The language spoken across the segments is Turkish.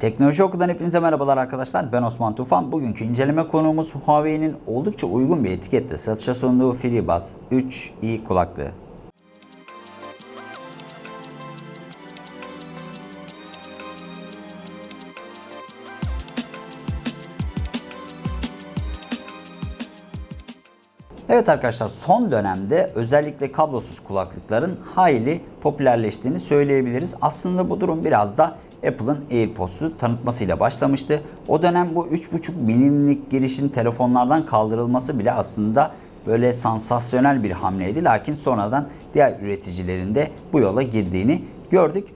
Teknoloji Oku'dan hepinize merhabalar arkadaşlar. Ben Osman Tufan. Bugünkü inceleme konuğumuz Huawei'nin oldukça uygun bir etiketle satışa sunduğu FreeBuds 3i kulaklığı. Evet arkadaşlar son dönemde özellikle kablosuz kulaklıkların hayli popülerleştiğini söyleyebiliriz. Aslında bu durum biraz da Apple'ın AirPods'u tanıtmasıyla başlamıştı. O dönem bu 3.5 milimlik girişin telefonlardan kaldırılması bile aslında böyle sansasyonel bir hamleydi. Lakin sonradan diğer üreticilerin de bu yola girdiğini gördük.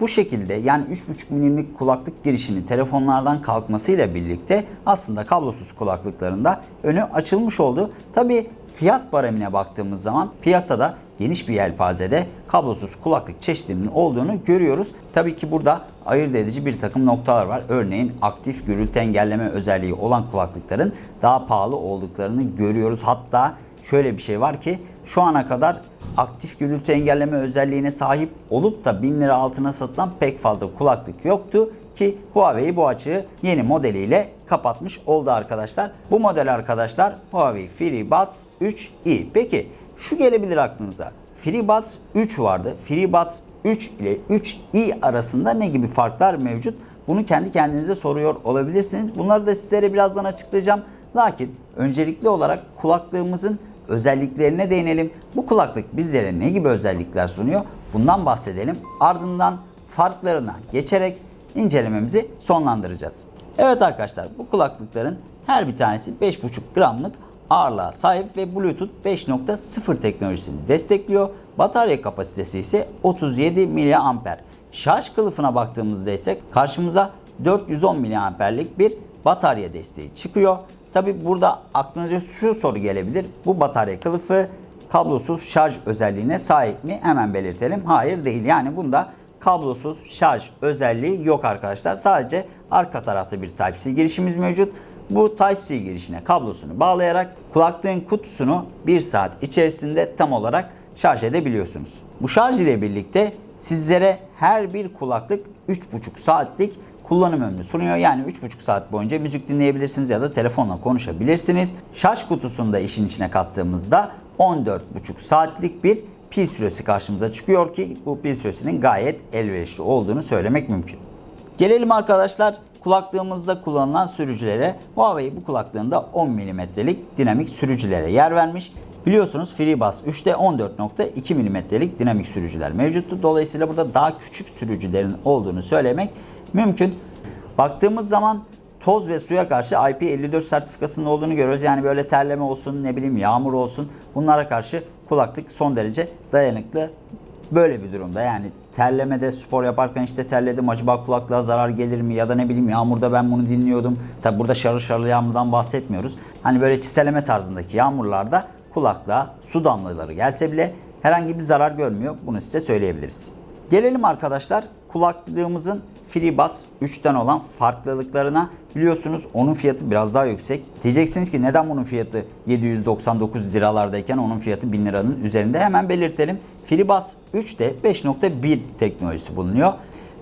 Bu şekilde yani 3.5 milimlik kulaklık girişinin telefonlardan kalkmasıyla birlikte aslında kablosuz kulaklıklarında önü açılmış oldu. Tabi fiyat baremine baktığımız zaman piyasada geniş bir yelpazede kablosuz kulaklık çeşitlerinin olduğunu görüyoruz. Tabii ki burada ayırt edici bir takım noktalar var. Örneğin aktif gürültü engelleme özelliği olan kulaklıkların daha pahalı olduklarını görüyoruz. Hatta şöyle bir şey var ki şu ana kadar aktif gürültü engelleme özelliğine sahip olup da 1000 lira altına satılan pek fazla kulaklık yoktu ki Huawei bu açığı yeni modeliyle kapatmış oldu arkadaşlar. Bu model arkadaşlar Huawei FreeBuds 3i. Peki şu gelebilir aklınıza. FreeBuds 3 vardı. FreeBuds 3 ile 3i arasında ne gibi farklar mevcut? Bunu kendi kendinize soruyor olabilirsiniz. Bunları da sizlere birazdan açıklayacağım. Lakin öncelikli olarak kulaklığımızın özelliklerine değinelim. Bu kulaklık bizlere ne gibi özellikler sunuyor? Bundan bahsedelim. Ardından farklarına geçerek incelememizi sonlandıracağız. Evet arkadaşlar bu kulaklıkların her bir tanesi 5,5 gramlık ağırlığa sahip ve Bluetooth 5.0 teknolojisini destekliyor. Batarya kapasitesi ise 37 mAh. Şarj kılıfına baktığımızda ise karşımıza 410 mAh'lik bir batarya desteği çıkıyor. Tabi burada aklınıza şu soru gelebilir. Bu batarya kılıfı kablosuz şarj özelliğine sahip mi? Hemen belirtelim. Hayır değil. Yani bunda kablosuz şarj özelliği yok arkadaşlar. Sadece arka tarafta bir Type-C girişimiz mevcut. Bu Type-C girişine kablosunu bağlayarak kulaklığın kutusunu 1 saat içerisinde tam olarak şarj edebiliyorsunuz. Bu şarj ile birlikte sizlere her bir kulaklık 3,5 saatlik kullanım ömrü sunuyor. Yani 3,5 saat boyunca müzik dinleyebilirsiniz ya da telefonla konuşabilirsiniz. Şarj kutusunu da işin içine kattığımızda 14,5 saatlik bir pil süresi karşımıza çıkıyor ki bu pil süresinin gayet elverişli olduğunu söylemek mümkün. Gelelim arkadaşlar kulaklığımızda kullanılan sürücülere. Huawei bu kulaklığında 10 mm'lik dinamik sürücülere yer vermiş. Biliyorsunuz FreeBuds 3'te 14.2 mm'lik dinamik sürücüler mevcuttu. Dolayısıyla burada daha küçük sürücülerin olduğunu söylemek mümkün. Baktığımız zaman toz ve suya karşı IP54 sertifikasının olduğunu görüyoruz. Yani böyle terleme olsun, ne bileyim yağmur olsun bunlara karşı kulaklık son derece dayanıklı. Böyle bir durumda yani terlemede spor yaparken işte terledim acaba kulaklığa zarar gelir mi ya da ne bileyim yağmurda ben bunu dinliyordum. Tabi burada şarıl şarıl yağmurdan bahsetmiyoruz. Hani böyle çiseleme tarzındaki yağmurlarda kulaklığa su damlaları gelse bile herhangi bir zarar görmüyor. Bunu size söyleyebiliriz. Gelelim arkadaşlar kulaklığımızın FreeBuds 3'ten olan farklılıklarına. Biliyorsunuz onun fiyatı biraz daha yüksek. Diyeceksiniz ki neden bunun fiyatı 799 liralardayken onun fiyatı 1000 liranın üzerinde hemen belirtelim. FreeBuds 3'te 5.1 teknolojisi bulunuyor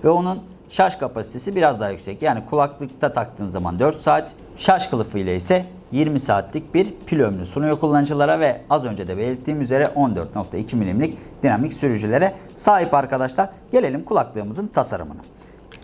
ve onun şarj kapasitesi biraz daha yüksek. Yani kulaklıkta taktığın zaman 4 saat, şarj kılıfı ile ise 20 saatlik bir pil ömrü sunuyor kullanıcılara ve az önce de belirttiğim üzere 14.2 milimlik dinamik sürücülere sahip arkadaşlar. Gelelim kulaklığımızın tasarımına.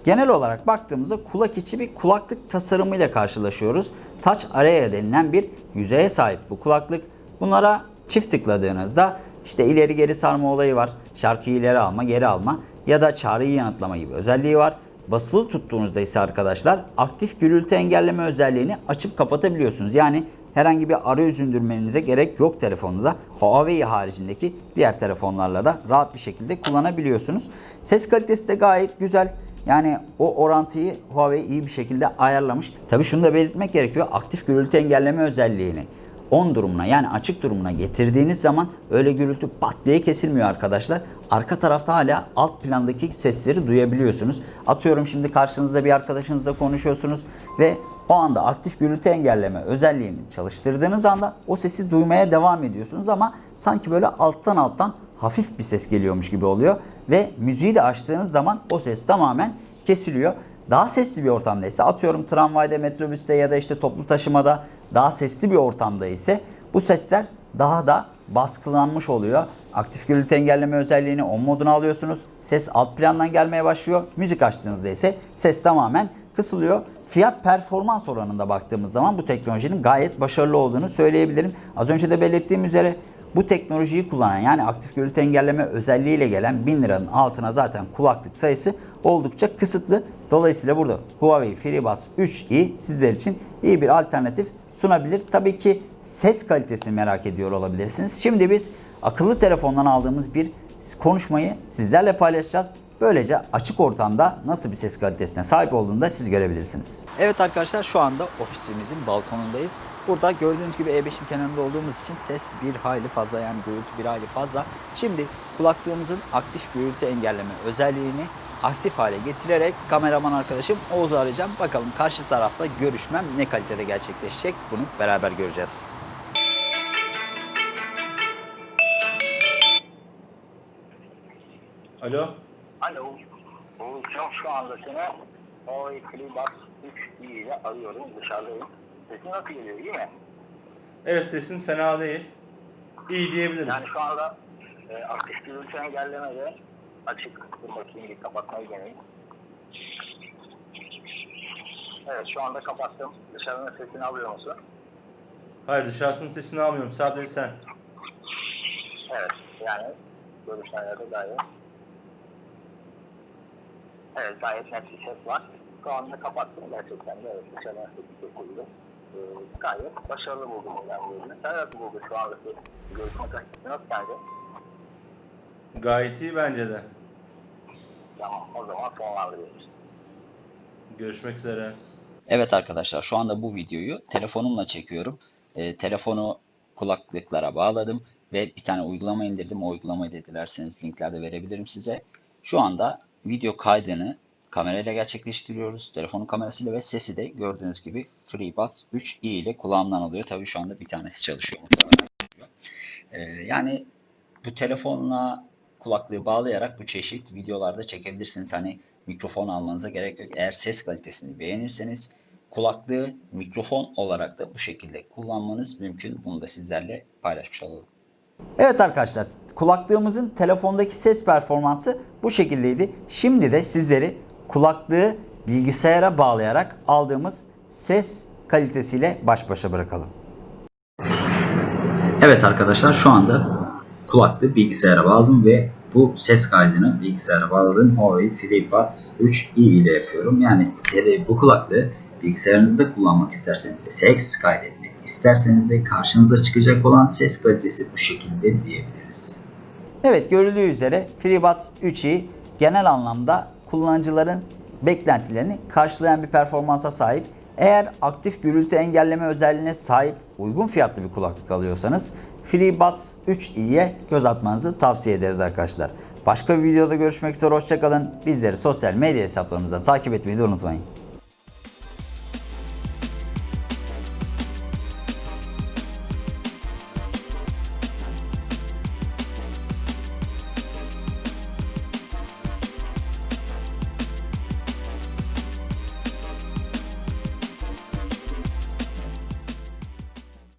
Genel olarak baktığımızda kulak içi bir kulaklık tasarımıyla karşılaşıyoruz. Touch Area denilen bir yüzeye sahip bu kulaklık. Bunlara çift tıkladığınızda işte ileri geri sarma olayı var. Şarkıyı ileri alma, geri alma ya da çağrıyı yanıtlama gibi özelliği var. Basılı tuttuğunuzda ise arkadaşlar aktif gürültü engelleme özelliğini açıp kapatabiliyorsunuz. Yani herhangi bir arayüz indirmenize gerek yok telefonunuza. Huawei haricindeki diğer telefonlarla da rahat bir şekilde kullanabiliyorsunuz. Ses kalitesi de gayet güzel. Yani o orantıyı Huawei iyi bir şekilde ayarlamış. Tabi şunu da belirtmek gerekiyor. Aktif gürültü engelleme özelliğini on durumuna yani açık durumuna getirdiğiniz zaman öyle gürültü pat diye kesilmiyor arkadaşlar. Arka tarafta hala alt plandaki sesleri duyabiliyorsunuz. Atıyorum şimdi karşınızda bir arkadaşınızla konuşuyorsunuz ve o anda aktif gürültü engelleme özelliğini çalıştırdığınız anda o sesi duymaya devam ediyorsunuz ama sanki böyle alttan alttan hafif bir ses geliyormuş gibi oluyor ve müziği de açtığınız zaman o ses tamamen kesiliyor. Daha sesli bir ortamda ise atıyorum tramvayda, metrobüste ya da işte toplu taşımada daha sesli bir ortamda ise bu sesler daha da baskılanmış oluyor. Aktif gürültü engelleme özelliğini on moduna alıyorsunuz. Ses alt plandan gelmeye başlıyor. Müzik açtığınızda ise ses tamamen kısılıyor. Fiyat performans oranında baktığımız zaman bu teknolojinin gayet başarılı olduğunu söyleyebilirim. Az önce de belirttiğim üzere bu teknolojiyi kullanan yani aktif gürültü engelleme özelliğiyle gelen 1000 liranın altına zaten kulaklık sayısı oldukça kısıtlı. Dolayısıyla burada Huawei FreeBuds 3i sizler için iyi bir alternatif sunabilir. Tabii ki ses kalitesini merak ediyor olabilirsiniz. Şimdi biz akıllı telefondan aldığımız bir konuşmayı sizlerle paylaşacağız. Böylece açık ortamda nasıl bir ses kalitesine sahip olduğunu da siz görebilirsiniz. Evet arkadaşlar şu anda ofisimizin balkonundayız. Burada gördüğünüz gibi E5'in kenarında olduğumuz için ses bir hayli fazla yani gürültü bir hayli fazla. Şimdi kulaklığımızın aktif gürültü engelleme özelliğini aktif hale getirerek kameraman arkadaşım Oğuz'u arayacağım. Bakalım karşı tarafta görüşmem ne kalitede gerçekleşecek bunu beraber göreceğiz. Alo. Alo. Oğuzcan şu anda seni Huawei FreeBuds 3 ile arıyorum. Dışarıdayım. Sesin nasıl geliyor iyi mi? Evet sesin fena değil. İyi diyebiliriz. Yani şu anda e, aktif gürültü engelleme de açık. Bakayım bir kapatmayı deneyim. Evet şu anda kapattım. Dışarının sesini alıyor musun? Hayır dışarısının sesini almıyorum. Sadece sen. Evet yani görüşmelerde gayet Evet gayet net bir ses var. Şu anda kapattım gerçekten de evet dışarıdan sesi kesildi. Ee, gayet başarılı buldum ben bu ürünü. Sen nasıl buldun şu andaki görüşme kalitesi nasıl sence? Gayet iyi bence de. Tamam o zaman sonlandırıyoruz. Görüşmek üzere. Evet arkadaşlar şu anda bu videoyu telefonumla çekiyorum. Ee, telefonu kulaklıklara bağladım ve bir tane uygulama indirdim. O uygulamayı da dilerseniz linklerde verebilirim size. Şu anda video kaydını kamerayla gerçekleştiriyoruz. Telefonun kamerasıyla ve sesi de gördüğünüz gibi FreeBuds 3i ile kulağımdan alıyor. Tabii şu anda bir tanesi çalışıyor. Ee, yani bu telefonla kulaklığı bağlayarak bu çeşit videolarda çekebilirsiniz. Hani mikrofon almanıza gerek yok. Eğer ses kalitesini beğenirseniz kulaklığı mikrofon olarak da bu şekilde kullanmanız mümkün. Bunu da sizlerle paylaşmış olalım. Evet arkadaşlar kulaklığımızın telefondaki ses performansı bu şekildeydi. Şimdi de sizleri kulaklığı bilgisayara bağlayarak aldığımız ses kalitesiyle baş başa bırakalım. Evet arkadaşlar şu anda kulaklığı bilgisayara bağladım ve bu ses kaydını bilgisayara bağladığım Huawei FreeBuds 3i ile yapıyorum. Yani e, bu kulaklığı bilgisayarınızda kullanmak isterseniz ses kaydetmek isterseniz de karşınıza çıkacak olan ses kalitesi bu şekilde diyebiliriz. Evet görüldüğü üzere FreeBuds 3i genel anlamda kullanıcıların beklentilerini karşılayan bir performansa sahip. Eğer aktif gürültü engelleme özelliğine sahip uygun fiyatlı bir kulaklık alıyorsanız FreeBuds 3i'ye göz atmanızı tavsiye ederiz arkadaşlar. Başka bir videoda görüşmek üzere hoşçakalın. Bizleri sosyal medya hesaplarımızdan takip etmeyi de unutmayın.